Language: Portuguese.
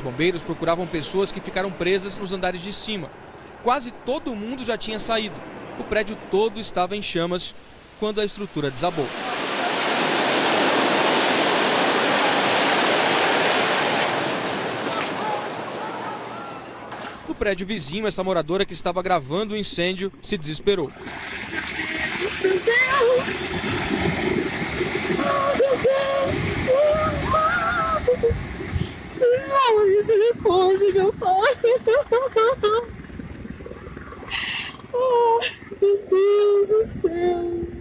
Os bombeiros procuravam pessoas que ficaram presas nos andares de cima. Quase todo mundo já tinha saído. O prédio todo estava em chamas quando a estrutura desabou. No prédio vizinho, essa moradora que estava gravando o incêndio se desesperou. Meu Deus! Oh, meu Deus! Oh, misericórdia, meu pai! Oh, meu Deus do céu!